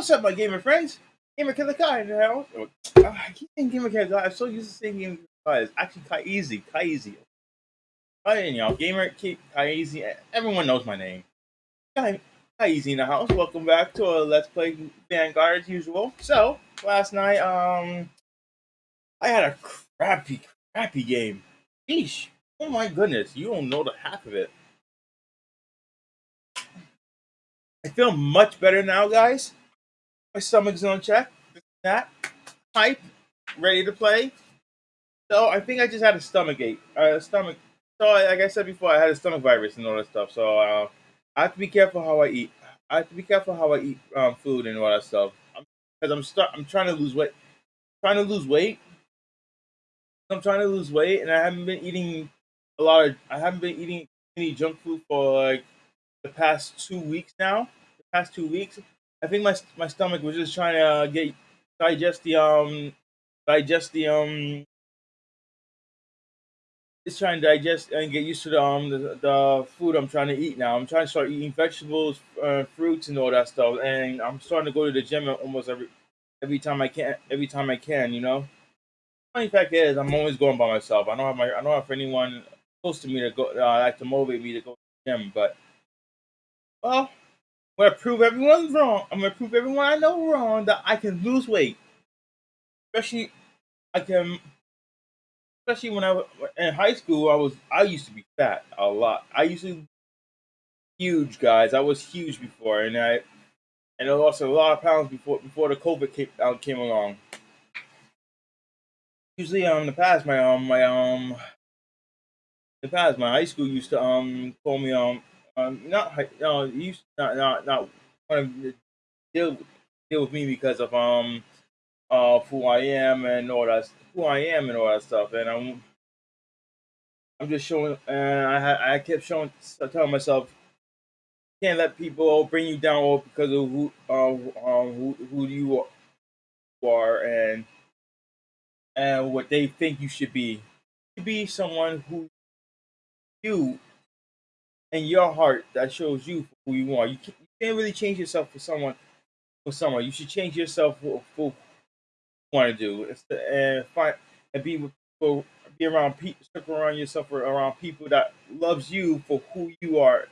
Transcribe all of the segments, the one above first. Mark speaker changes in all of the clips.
Speaker 1: What's up, my gamer friends? Gamer Killer Kai now. Uh, I keep saying Gamer Killer Kai. I'm so used to saying Gamer Killer Kai. It's actually Kai Easy. Kai Easy. Hi, y'all. Gamer Kai Easy. Everyone knows my name. Kai, Kai Easy in the house. Welcome back to a Let's Play Vanguard as usual. So, last night, um, I had a crappy, crappy game. Sheesh. Oh my goodness. You don't know the half of it. I feel much better now, guys. My stomach's on check. That hype, ready to play. So I think I just had a stomach ache. Uh, stomach. So like I said before, I had a stomach virus and all that stuff. So uh, I have to be careful how I eat. I have to be careful how I eat um, food and all that stuff. Because I'm, I'm start. I'm trying to lose weight. trying to lose weight. I'm trying to lose weight, and I haven't been eating a lot of. I haven't been eating any junk food for like the past two weeks now. The past two weeks, I think my my stomach was just trying to uh, get digest the um digest the um. It's trying to digest and get used to the um the, the food I'm trying to eat now. I'm trying to start eating vegetables, uh, fruits, and all that stuff. And I'm starting to go to the gym almost every every time I can. Every time I can, you know. Funny fact is, I'm always going by myself. I don't have my I don't have anyone close to me to go uh, like to motivate me to go to the gym. But well, I'm gonna prove everyone wrong. I'm gonna prove everyone I know wrong that I can lose weight. Especially, I can. Especially when I was in high school, I was I used to be fat a lot. I used to huge guys. I was huge before, and I and I lost a lot of pounds before before the COVID came, uh, came along. Usually, um, in the past, my um, my um, in the past, my high school used to um call me um um, not no, you not not not want to deal deal with me because of um uh who I am and all that who I am and all that stuff, and I'm I'm just showing, and I I kept showing telling myself can't let people bring you down all because of who uh, um who who you are and and what they think you should be. You be someone who you in your heart that shows you who you are. You can't, you can't really change yourself for someone for someone. You should change yourself for, for you want to do and find and be with people, be around people, circle around yourself around people that loves you for who you are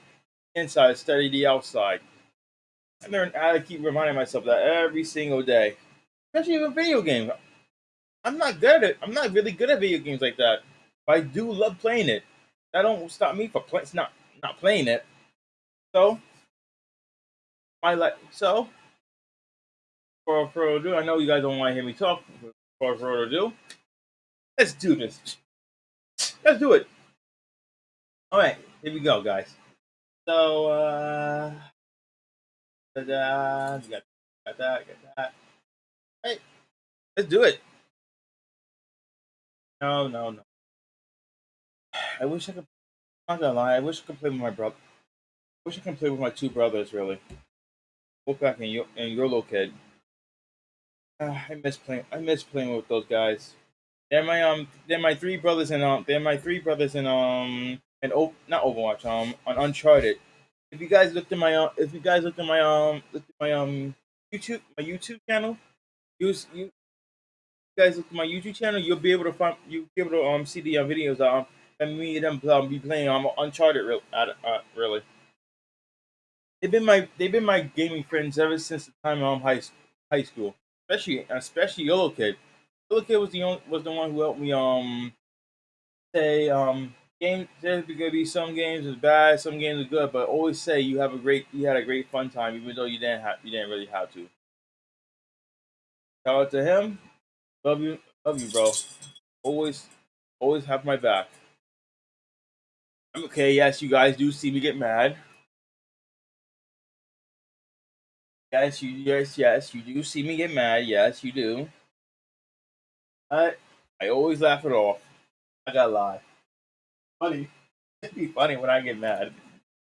Speaker 1: inside of the outside. I to keep reminding myself that every single day, especially with video games. I'm not good at. it. I'm not really good at video games like that. But I do love playing it. That don't stop me from playing. It's not not playing it. So, I like so. For further ado, I know you guys don't want to hear me talk. For further ado, let's do this. Let's do it. All right, here we go, guys. So, uh, da-da, got, got that, got that. Hey, let's do it. No, no, no. I wish I could not gonna lie, I wish I could play with my brother. I wish I could play with my two brothers, really. Wolfpack and, Yo- and YOLO Kid. Uh, I miss playing. I miss playing with those guys. They're my um. They're my three brothers in um. They're my three brothers in um. And oh, not Overwatch. Um, on Uncharted. If you guys looked at my um, if you guys looked at my um, looked at my um YouTube, my YouTube channel, you, you guys look at my YouTube channel, you'll be able to find, you'll be able to um see the uh, videos um and me and them um, be playing on Uncharted. Real, uh, really, they've been my they've been my gaming friends ever since the time I'm high high school. Especially especially YOLO Kid. Yellow Kid was the only, was the one who helped me um say um game there's gonna be some games is bad, some games are good, but always say you have a great you had a great fun time even though you didn't have you didn't really have to. Shout out to him. Love you, love you, bro. Always, always have my back. Okay, yes, you guys do see me get mad. Yes, you yes, yes, you do see me get mad. Yes, you do. I I always laugh it off. I gotta lie. Funny. It'd be funny when I get mad.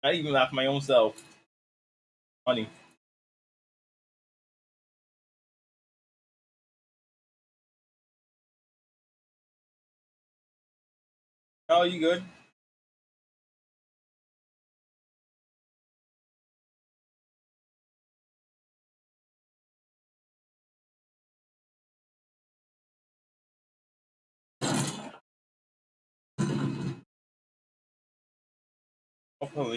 Speaker 1: I even laugh my own self. Funny. Oh, you good? Oh,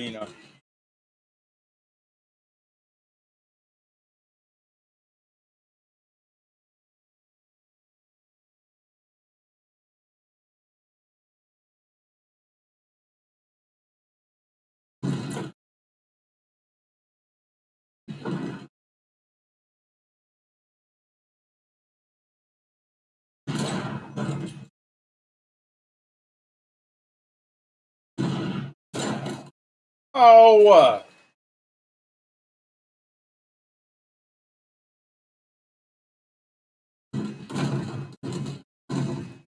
Speaker 1: Oh, uh,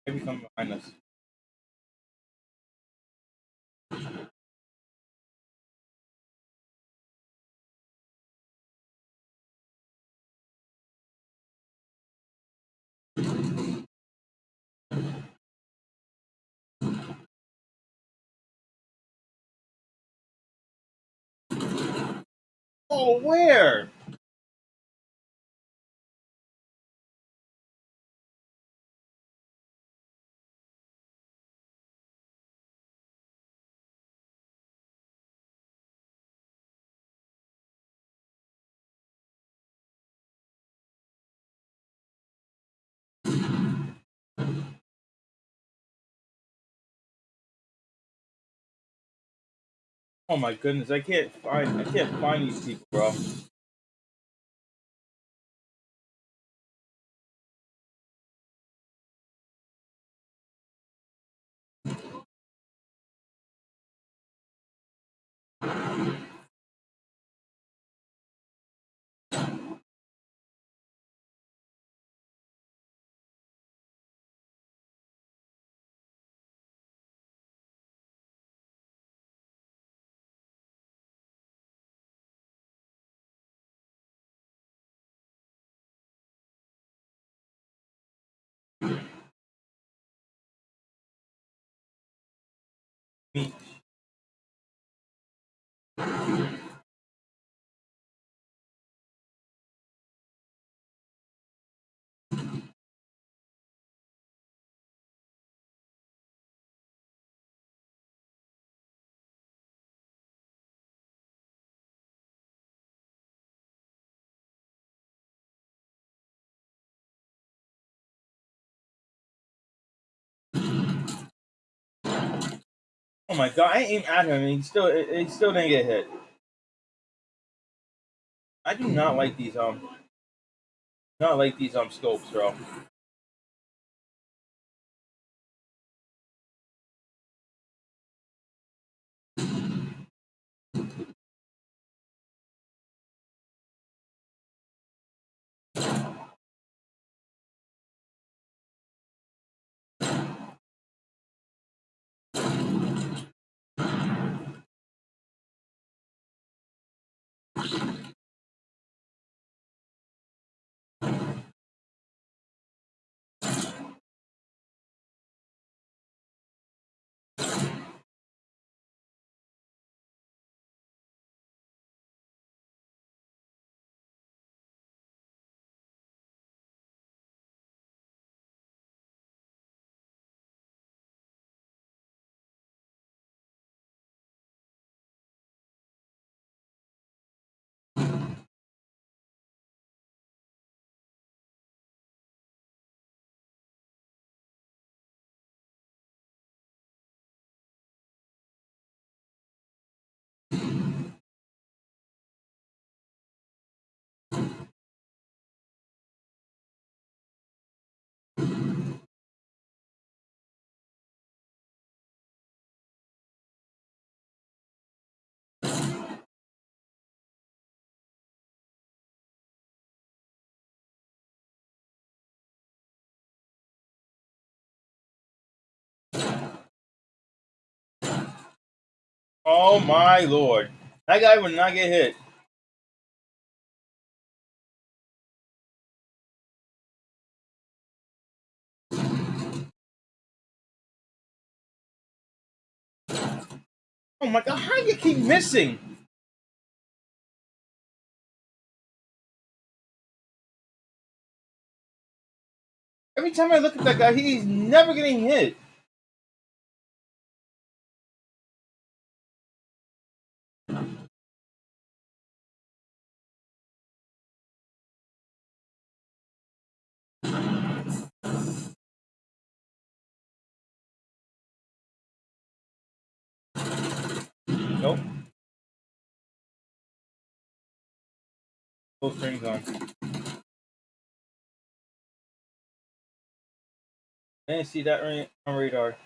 Speaker 1: maybe come behind us. Oh, where? Oh my goodness, I can't find I can't find these people, bro. Me. Oh my god, I aimed at him and he still he still didn't get hit. I do not like these um not like these um scopes, bro. Oh my lord. That guy would not get hit. Oh my god, how do you keep missing? Every time I look at that guy, he's never getting hit. Nope. Full strings on. I didn't see that on radar.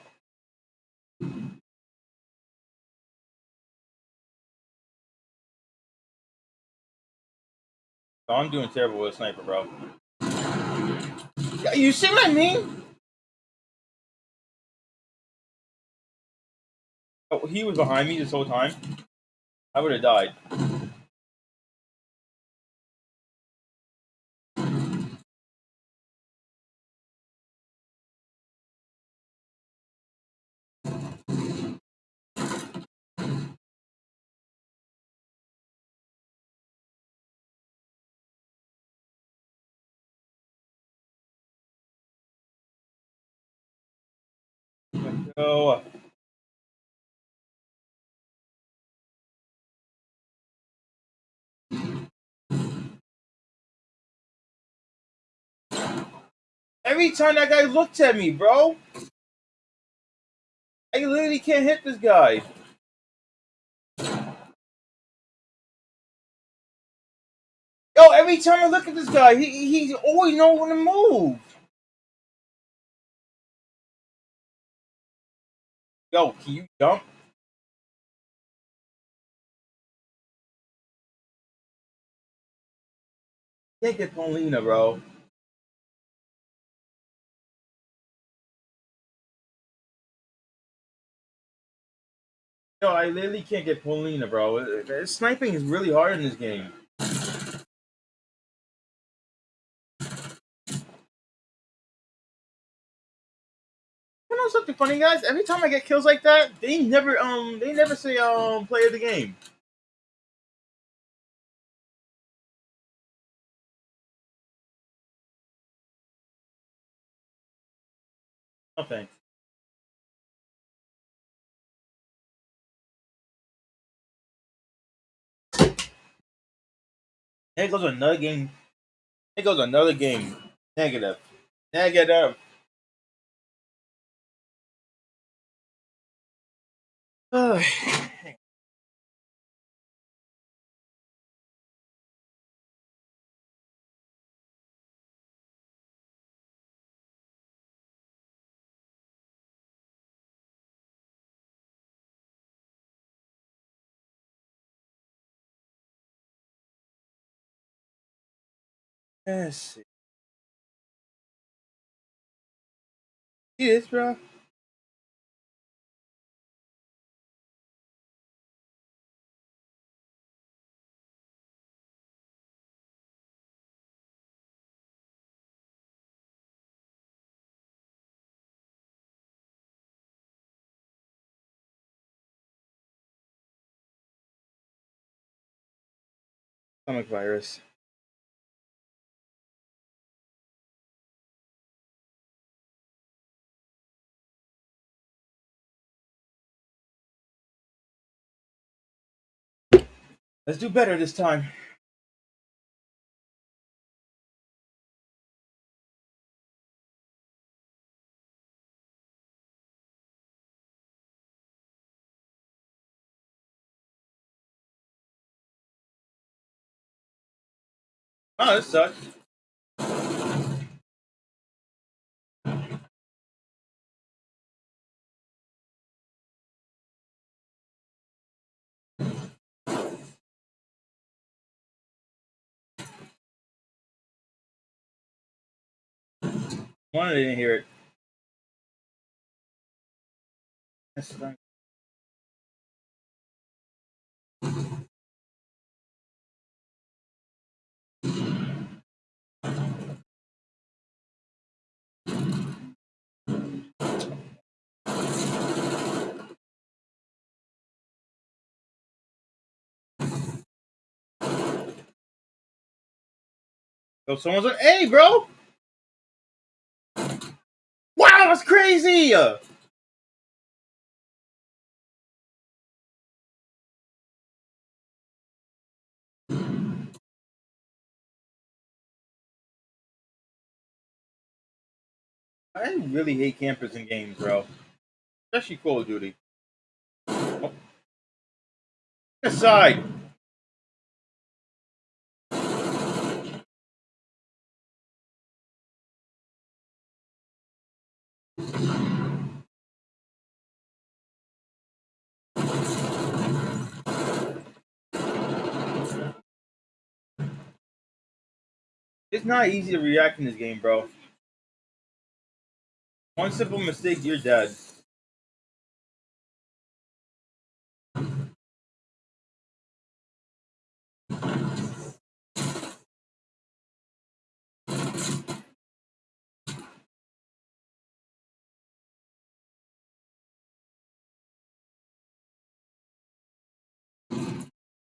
Speaker 1: Oh, I'm doing terrible with sniper, bro. You see what I mean? He was behind me this whole time. I would have died. Every time that guy looked at me, bro. I literally can't hit this guy. Yo, every time I look at this guy, he he's always know when to move. Yo, can you jump? Can't get Polina, bro. Yo, I literally can't get Polina, bro. Sniping is really hard in this game. You know something funny, guys? Every time I get kills like that, they never um they never say um play of the game. No thanks. There goes another game. There goes another game. Negative. Negative. Let's Eh, see. See this, bro? Stomach virus. Let's do better this time. Oh, this sucks. One, I didn't hear it. That's. Yo, someone's on A, bro. That's crazy. I really hate campers in games, bro. Especially Call of Duty. Oh. Aside. It's not easy to react in this game, bro. One simple mistake, you're dead.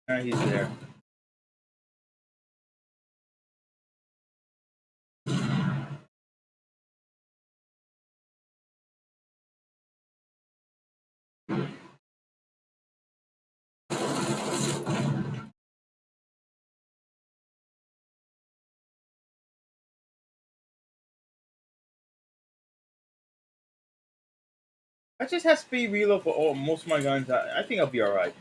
Speaker 1: Ah, he's there. I just have speed reload for all most of my guns. I, I think I'll be alright.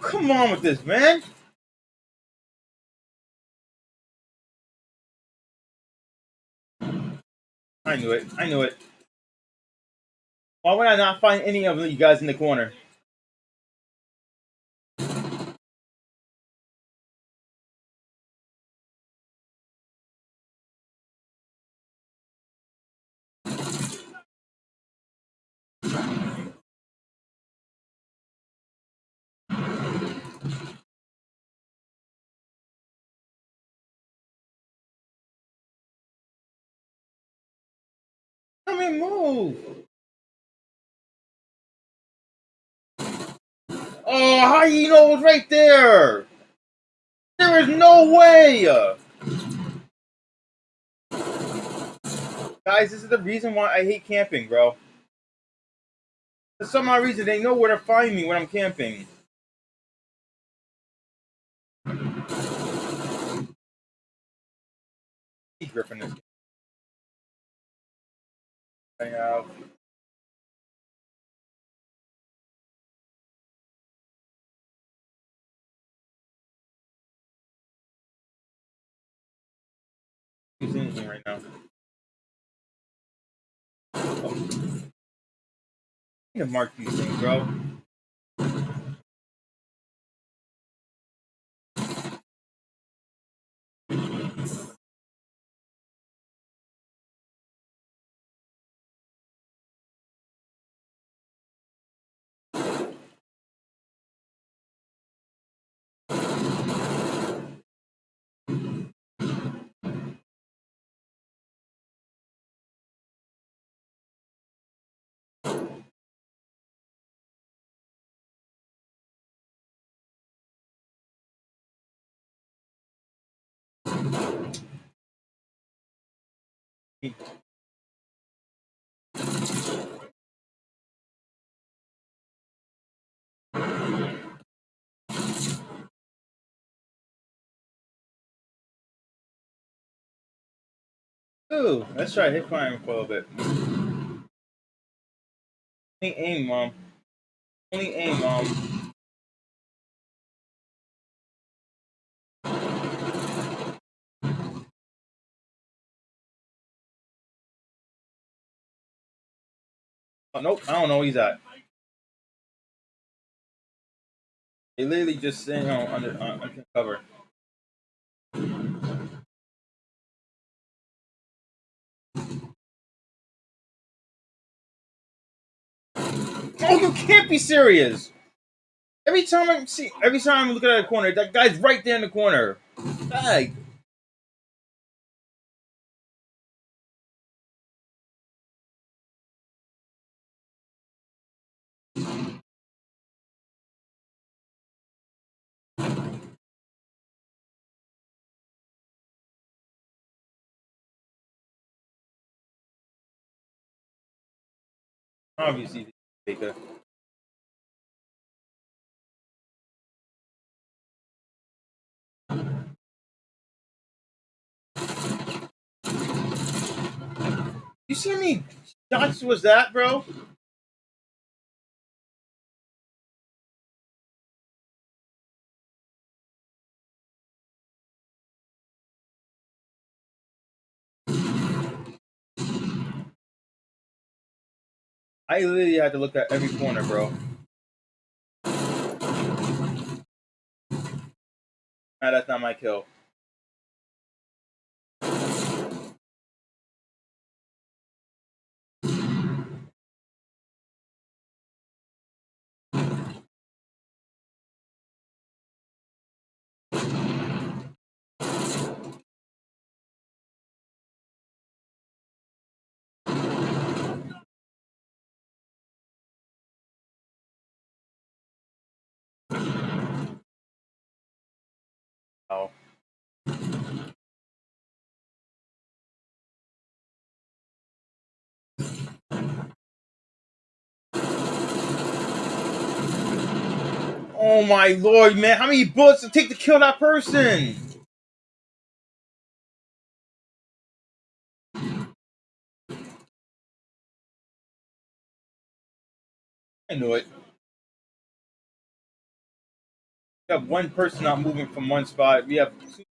Speaker 1: Come on with this, man. I knew it. I knew it. Why would I not find any of you guys in the corner? Move. Oh, how you know was right there? There is no way. Guys, this is the reason why I hate camping, bro. For some odd reason, they know where to find me when I'm camping. Gripping this. Have. Right now. Oh. Need to mark these things, bro. Ooh, let's try hip firing for a little bit. Only aim, mom. Only aim, mom. Nope, I don't know where he's at. They literally just sitting on under, uh, under cover. Oh, you can't be serious! Every time I see, every time I'm looking at a corner, that guy's right there in the corner. Like, Obviously, Baker. You see how many shots was that, bro? I literally had to look at every corner, bro. Nah, that's not my kill. Oh. My lord, man! How many bullets it take to kill that person? I knew it. Have one person not moving from one spot. We have two,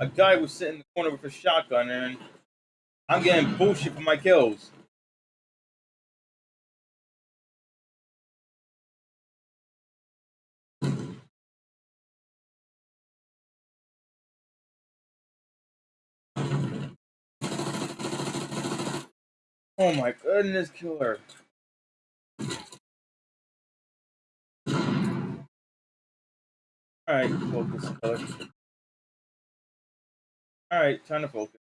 Speaker 1: a guy was sitting in the corner with a shotgun, and I'm getting bullshit for my kills. Oh my goodness, killer. Alright, focus, killer. Alright, time to focus.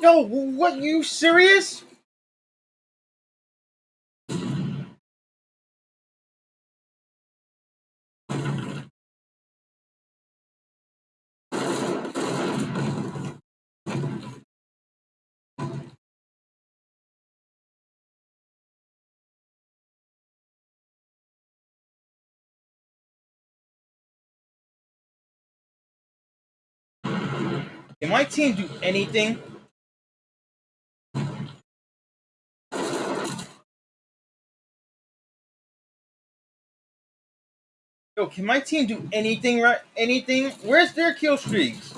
Speaker 1: Yo, what, you serious? Can my team do anything? Yo, can my team do anything right? Anything? Where's their kill streaks?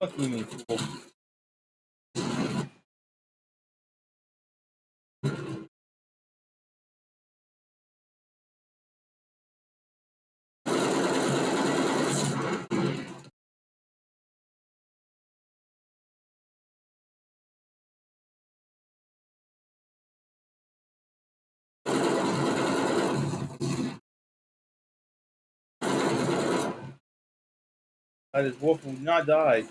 Speaker 1: Fuck you, mean, Uh, this wolf will not die.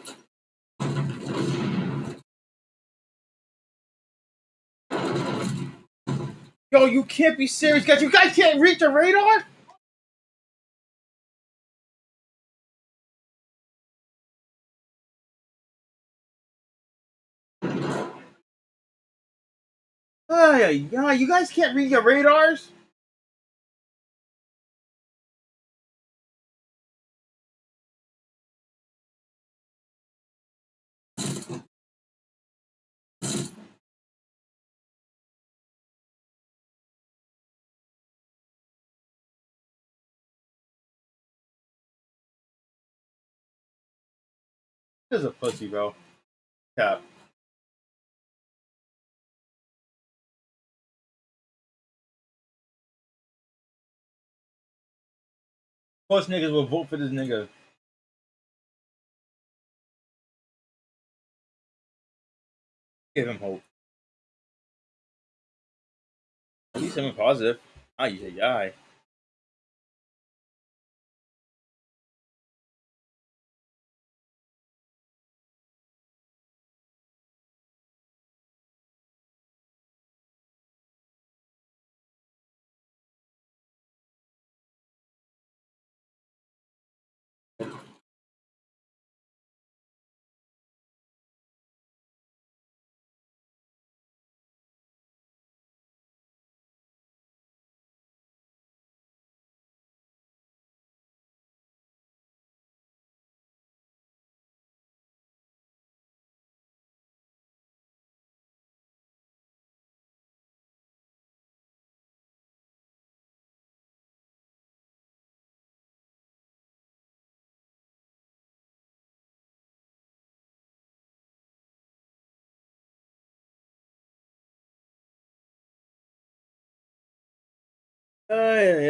Speaker 1: Yo, you can't be serious, guys. You guys can't reach the radar? Ah, yeah, you guys can't read your radars? This is a pussy, bro. Cap. Most niggas will vote for this nigga. Give him hope. He's 97 positive. Ay, ah, ay, ay. Oh, ay, ay,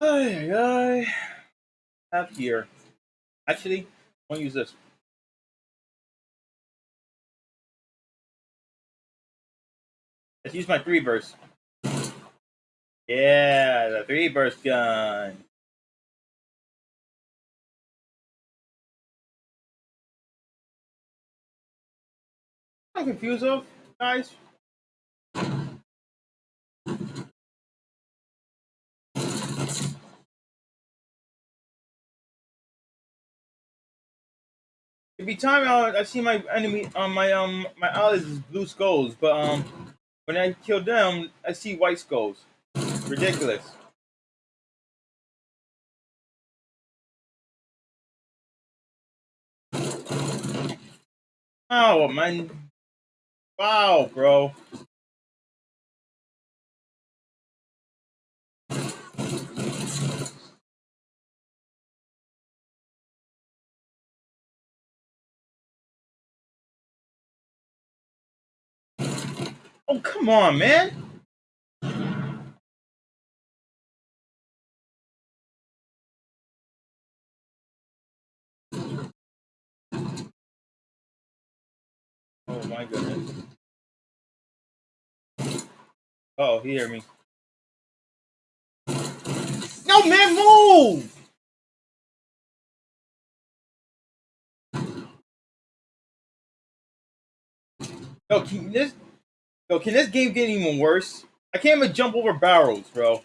Speaker 1: Ay. Have here. Actually, I want to use this. Let's use my three burst. Yeah, the three burst gun. I'm confused of guys. Every time I, I see my enemy on my um my allies is blue skulls, but um when I kill them, I see white skulls. Ridiculous. Oh man. Wow, bro. Come on, man. Oh my goodness. Oh, he hear me. No, man, move! Yo, can this, yo, can this game get even worse? I can't even jump over barrels, bro.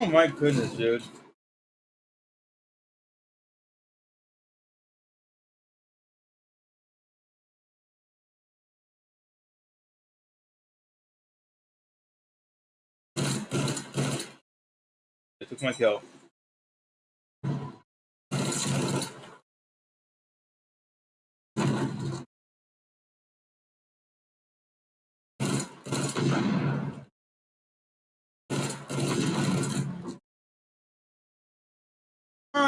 Speaker 1: Oh my goodness, dude. I took my kill.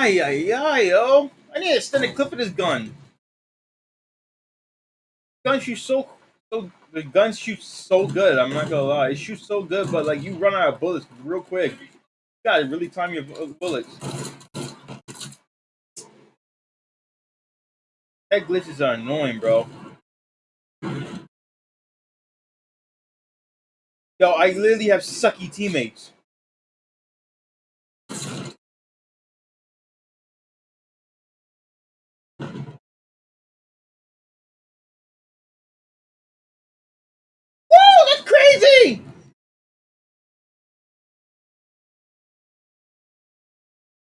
Speaker 1: Ay, ay, ay, yo. I need to extend the clip of this gun. Gun shoots so, so, the gun shoots so good. I'm not gonna lie, it shoots so good, but like you run out of bullets real quick. You gotta really time your bullets. That glitches are annoying, bro. Yo, I literally have sucky teammates.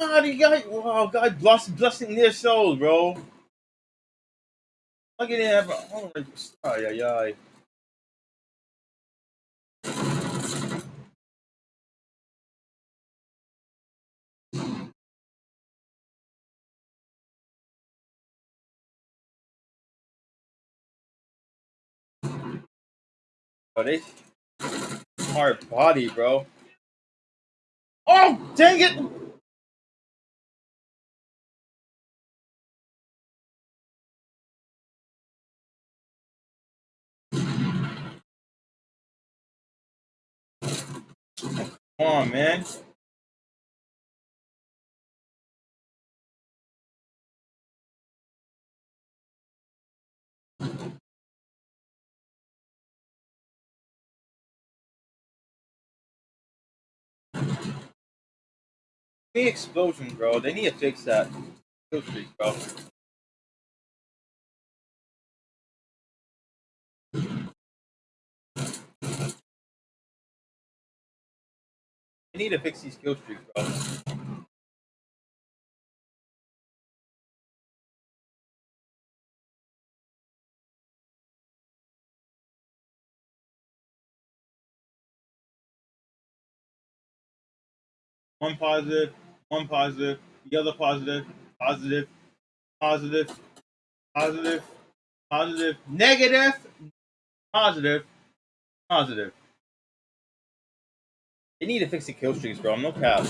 Speaker 1: God, got wow, God bless blessing their souls, bro. Look at that. Oh, ay, ay, ay. Oh, hard body, bro. Oh, dang it! On, man. The explosion, bro. They need to fix that. Streak, bro. They need to fix these kill streaks, bro. One positive, one positive, the other positive, positive, positive, positive, positive, negative, positive, positive. They need to fix the kill streaks, bro. I'm no cap.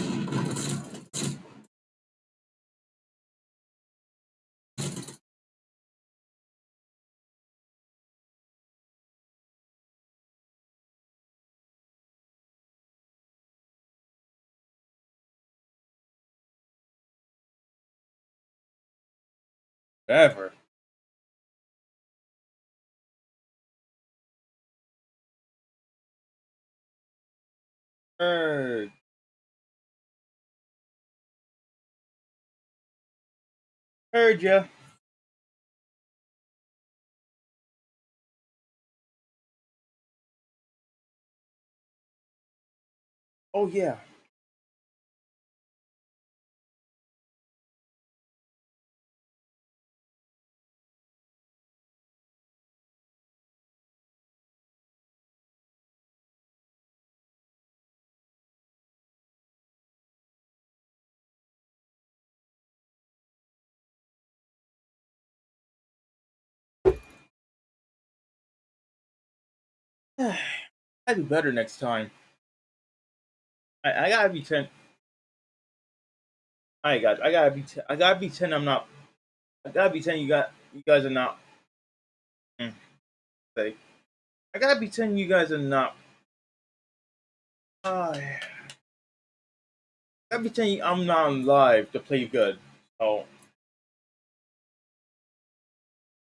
Speaker 1: Whatever. Heard. Heard ya. Oh yeah. I do better next time. I, I gotta be ten. I got. I gotta be. Ten, I gotta be ten. I'm not. I gotta be ten. You got. You guys are not. Mm, say. I gotta be ten. You guys are not. Uh, I gotta be ten. I'm not live to play good. So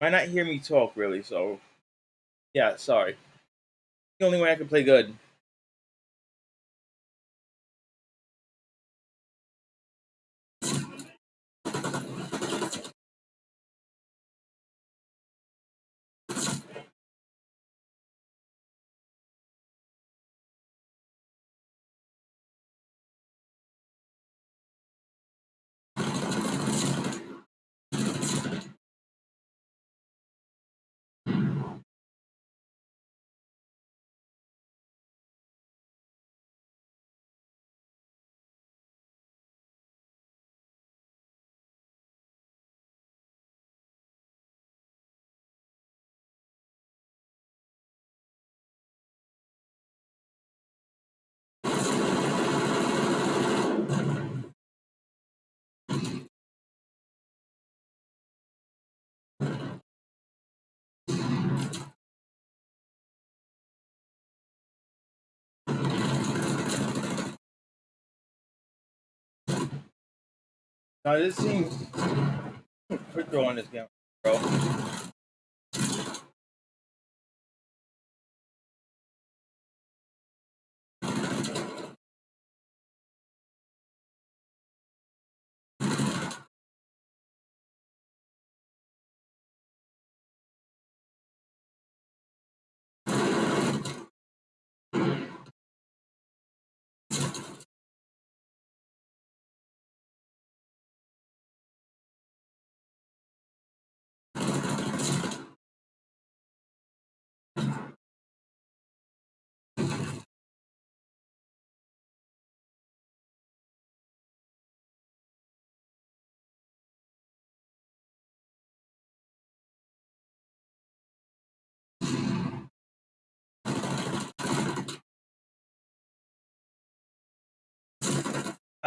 Speaker 1: might not hear me talk really. So yeah, sorry. The only way I can play good. Now this seems quick draw on this game, bro.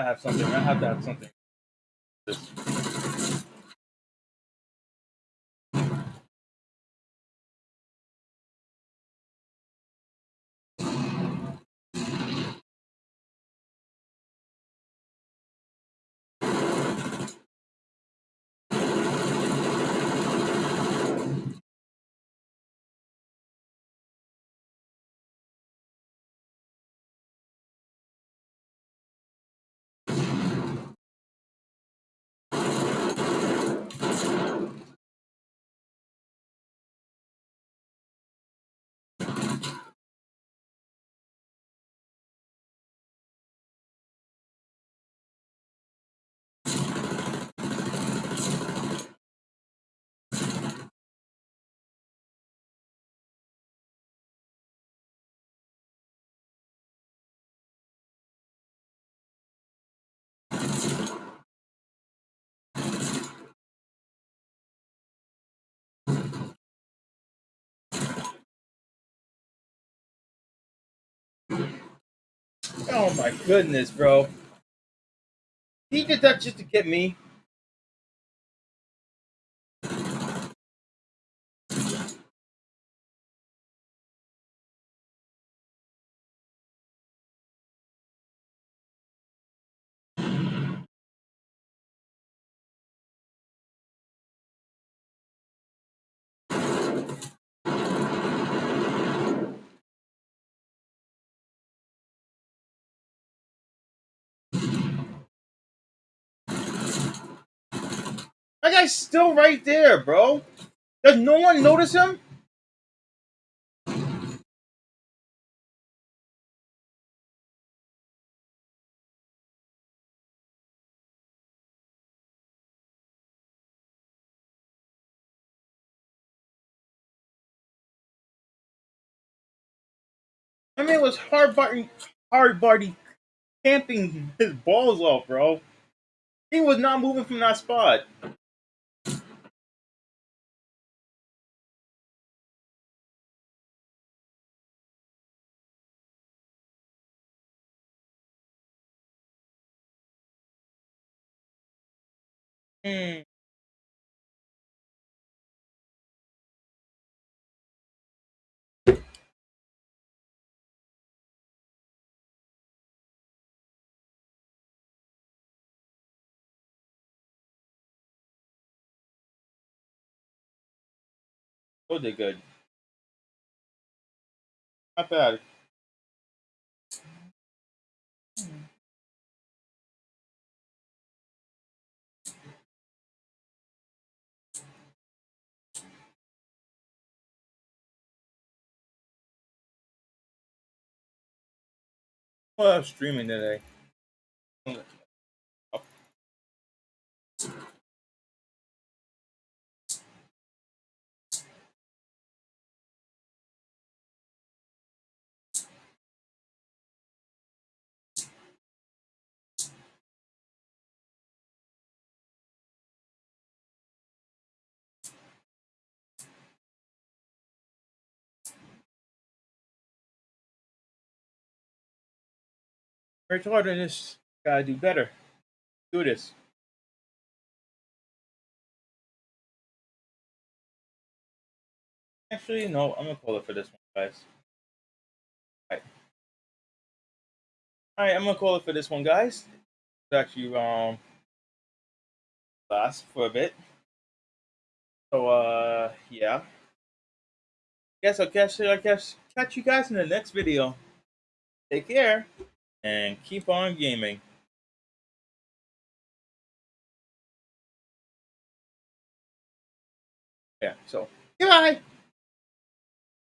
Speaker 1: I have something. I have to have something. Oh my goodness, bro. He did that just to get me. That guy's still right there, bro. Does no one notice him? I mean, it was hard body, hard body camping his balls off, bro. He was not moving from that spot. Hmm. Oh, they good. Streaming today. Harden just gotta do better. Do this. Actually, no, I'm gonna call it for this one, guys. Alright. Alright, I'm gonna call it for this one, guys. It's actually um last for a bit. So uh yeah. Guess I'll catch I guess catch you guys in the next video. Take care and keep on gaming. Yeah, so goodbye.